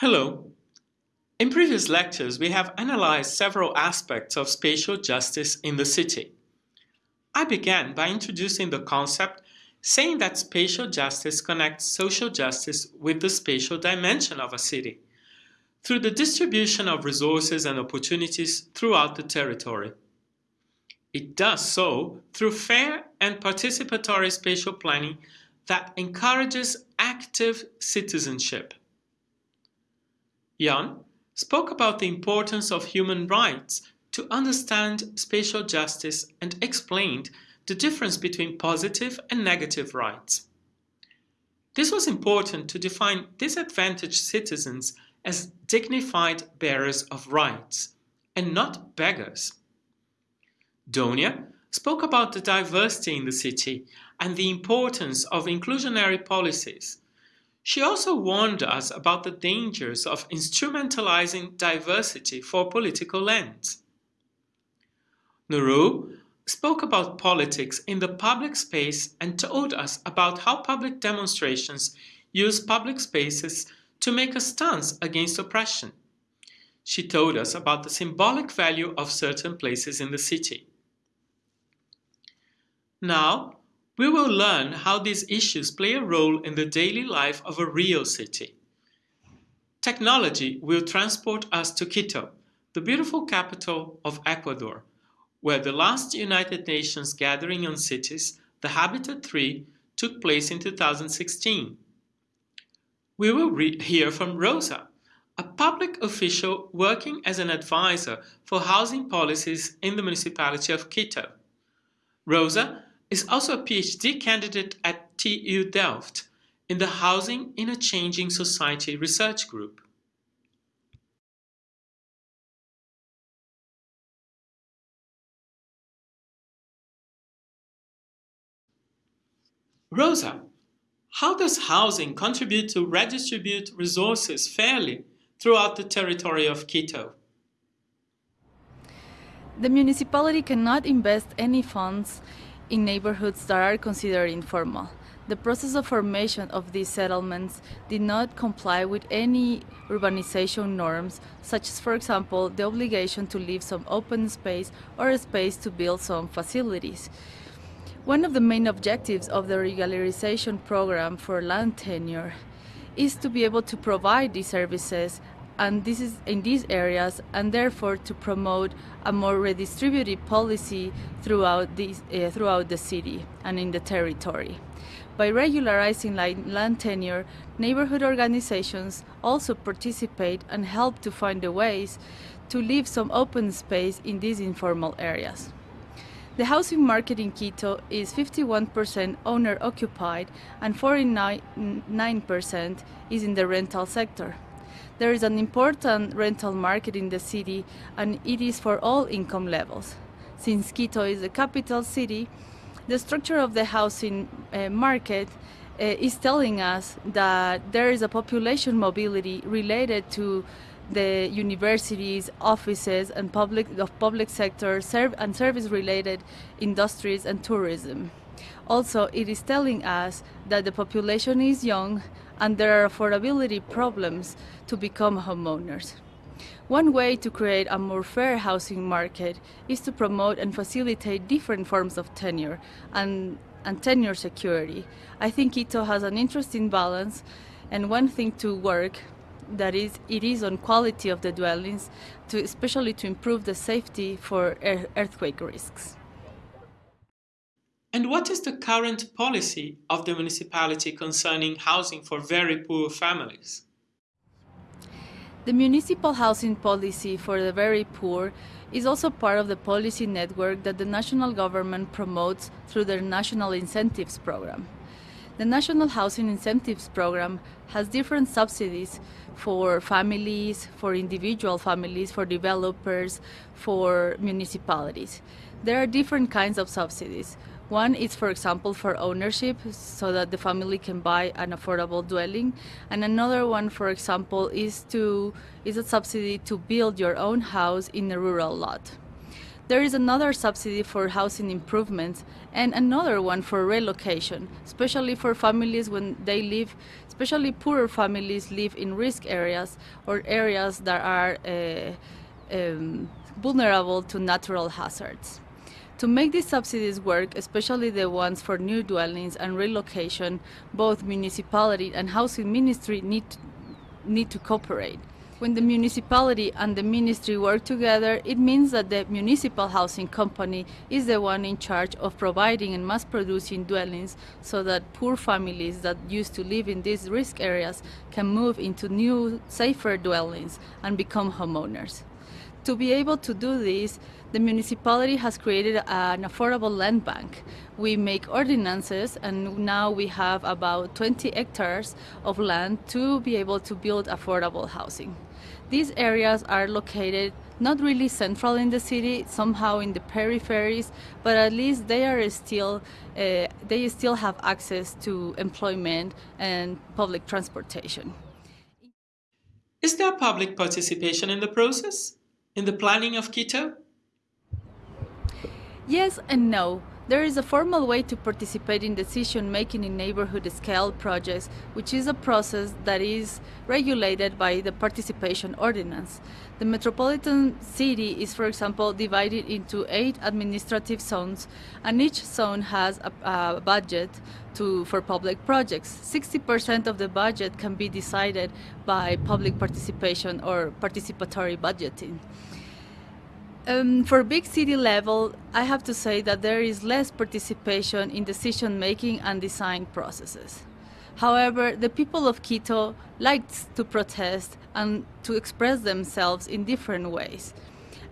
Hello. In previous lectures, we have analyzed several aspects of spatial justice in the city. I began by introducing the concept, saying that spatial justice connects social justice with the spatial dimension of a city through the distribution of resources and opportunities throughout the territory. It does so through fair and participatory spatial planning that encourages active citizenship. Jan spoke about the importance of human rights to understand spatial justice and explained the difference between positive and negative rights. This was important to define disadvantaged citizens as dignified bearers of rights and not beggars. Donia spoke about the diversity in the city and the importance of inclusionary policies she also warned us about the dangers of instrumentalizing diversity for political ends. Nuru spoke about politics in the public space and told us about how public demonstrations use public spaces to make a stance against oppression. She told us about the symbolic value of certain places in the city. Now, we will learn how these issues play a role in the daily life of a real city. Technology will transport us to Quito, the beautiful capital of Ecuador, where the last United Nations gathering on cities, the Habitat 3, took place in 2016. We will hear from Rosa, a public official working as an advisor for housing policies in the municipality of Quito. Rosa is also a PhD candidate at TU Delft in the Housing in a Changing Society research group. Rosa, how does housing contribute to redistribute resources fairly throughout the territory of Quito? The municipality cannot invest any funds in neighborhoods that are considered informal. The process of formation of these settlements did not comply with any urbanization norms, such as, for example, the obligation to leave some open space or a space to build some facilities. One of the main objectives of the regularization program for land tenure is to be able to provide these services and this is in these areas and therefore to promote a more redistributive policy throughout, uh, throughout the city and in the territory. By regularizing land tenure, neighborhood organizations also participate and help to find the ways to leave some open space in these informal areas. The housing market in Quito is 51% owner occupied and 49% is in the rental sector. There is an important rental market in the city and it is for all income levels. Since Quito is the capital city, the structure of the housing uh, market uh, is telling us that there is a population mobility related to the universities, offices, and public the public sector serve and service-related industries and tourism. Also, it is telling us that the population is young and there are affordability problems to become homeowners. One way to create a more fair housing market is to promote and facilitate different forms of tenure and, and tenure security. I think Quito has an interesting balance and one thing to work that is it is on quality of the dwellings to especially to improve the safety for earthquake risks. And what is the current policy of the municipality concerning housing for very poor families? The municipal housing policy for the very poor is also part of the policy network that the national government promotes through their National Incentives Program. The National Housing Incentives Program has different subsidies for families, for individual families, for developers, for municipalities. There are different kinds of subsidies. One is, for example, for ownership, so that the family can buy an affordable dwelling. And another one, for example, is to is a subsidy to build your own house in a rural lot. There is another subsidy for housing improvements and another one for relocation, especially for families when they live, especially poorer families live in risk areas or areas that are uh, um, vulnerable to natural hazards. To make these subsidies work, especially the ones for new dwellings and relocation, both municipality and housing ministry need, need to cooperate. When the municipality and the ministry work together, it means that the municipal housing company is the one in charge of providing and mass producing dwellings so that poor families that used to live in these risk areas can move into new, safer dwellings and become homeowners. To be able to do this, the municipality has created an affordable land bank. We make ordinances and now we have about 20 hectares of land to be able to build affordable housing. These areas are located not really central in the city, somehow in the peripheries, but at least they are still uh, they still have access to employment and public transportation. Is there public participation in the process? In the planning of Quito? Yes and no. There is a formal way to participate in decision making in neighborhood scale projects, which is a process that is regulated by the participation ordinance. The metropolitan city is, for example, divided into eight administrative zones, and each zone has a, a budget to, for public projects. 60% of the budget can be decided by public participation or participatory budgeting. Um, for big city level, I have to say that there is less participation in decision making and design processes. However, the people of Quito liked to protest and to express themselves in different ways.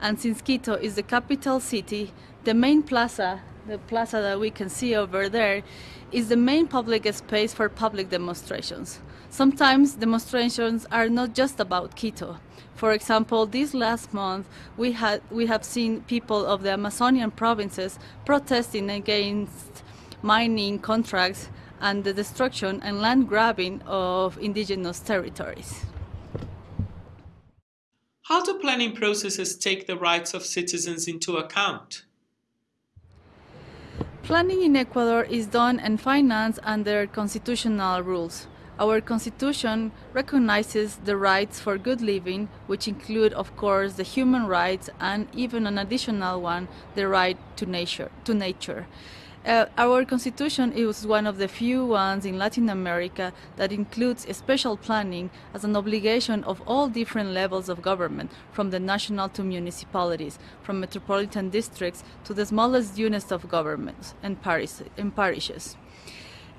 And since Quito is the capital city, the main plaza, the plaza that we can see over there, is the main public space for public demonstrations. Sometimes demonstrations are not just about Quito. For example, this last month we had we have seen people of the Amazonian provinces protesting against mining contracts and the destruction and land grabbing of indigenous territories. How do planning processes take the rights of citizens into account? Planning in Ecuador is done and financed under constitutional rules. Our constitution recognizes the rights for good living, which include, of course, the human rights and even an additional one, the right to nature. To nature. Uh, our constitution is one of the few ones in Latin America that includes spatial planning as an obligation of all different levels of government, from the national to municipalities, from metropolitan districts to the smallest units of governments and, and parishes.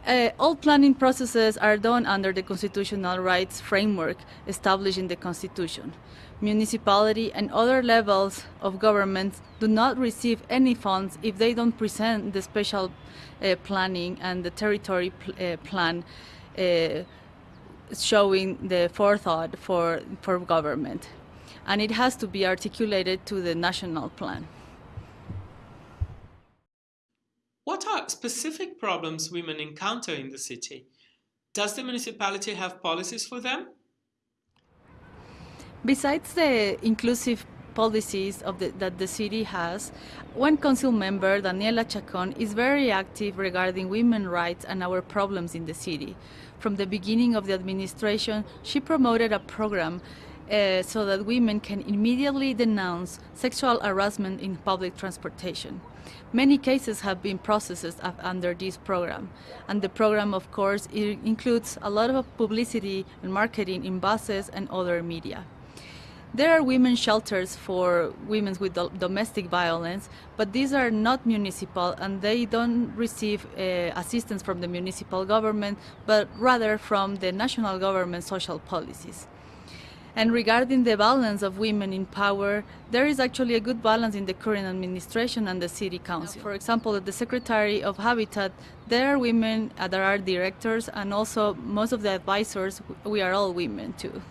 Uh, all planning processes are done under the constitutional rights framework established in the Constitution. Municipality and other levels of government do not receive any funds if they don't present the spatial uh, planning and the territory pl uh, plan uh, showing the forethought for, for government. And it has to be articulated to the national plan. What are specific problems women encounter in the city? Does the municipality have policies for them? Besides the inclusive policies the, that the city has, one council member, Daniela Chacon, is very active regarding women's rights and our problems in the city. From the beginning of the administration, she promoted a program uh, so that women can immediately denounce sexual harassment in public transportation. Many cases have been processed under this program, and the program, of course, includes a lot of publicity and marketing in buses and other media. There are women's shelters for women with do domestic violence, but these are not municipal and they don't receive uh, assistance from the municipal government, but rather from the national government social policies. And regarding the balance of women in power, there is actually a good balance in the current administration and the city council. For example, at the Secretary of Habitat, there are women, there are directors, and also most of the advisors, we are all women too.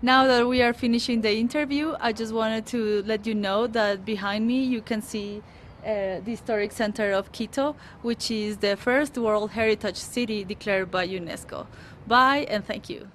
Now that we are finishing the interview, I just wanted to let you know that behind me you can see uh, the Historic Center of Quito, which is the first World Heritage City declared by UNESCO. Bye and thank you.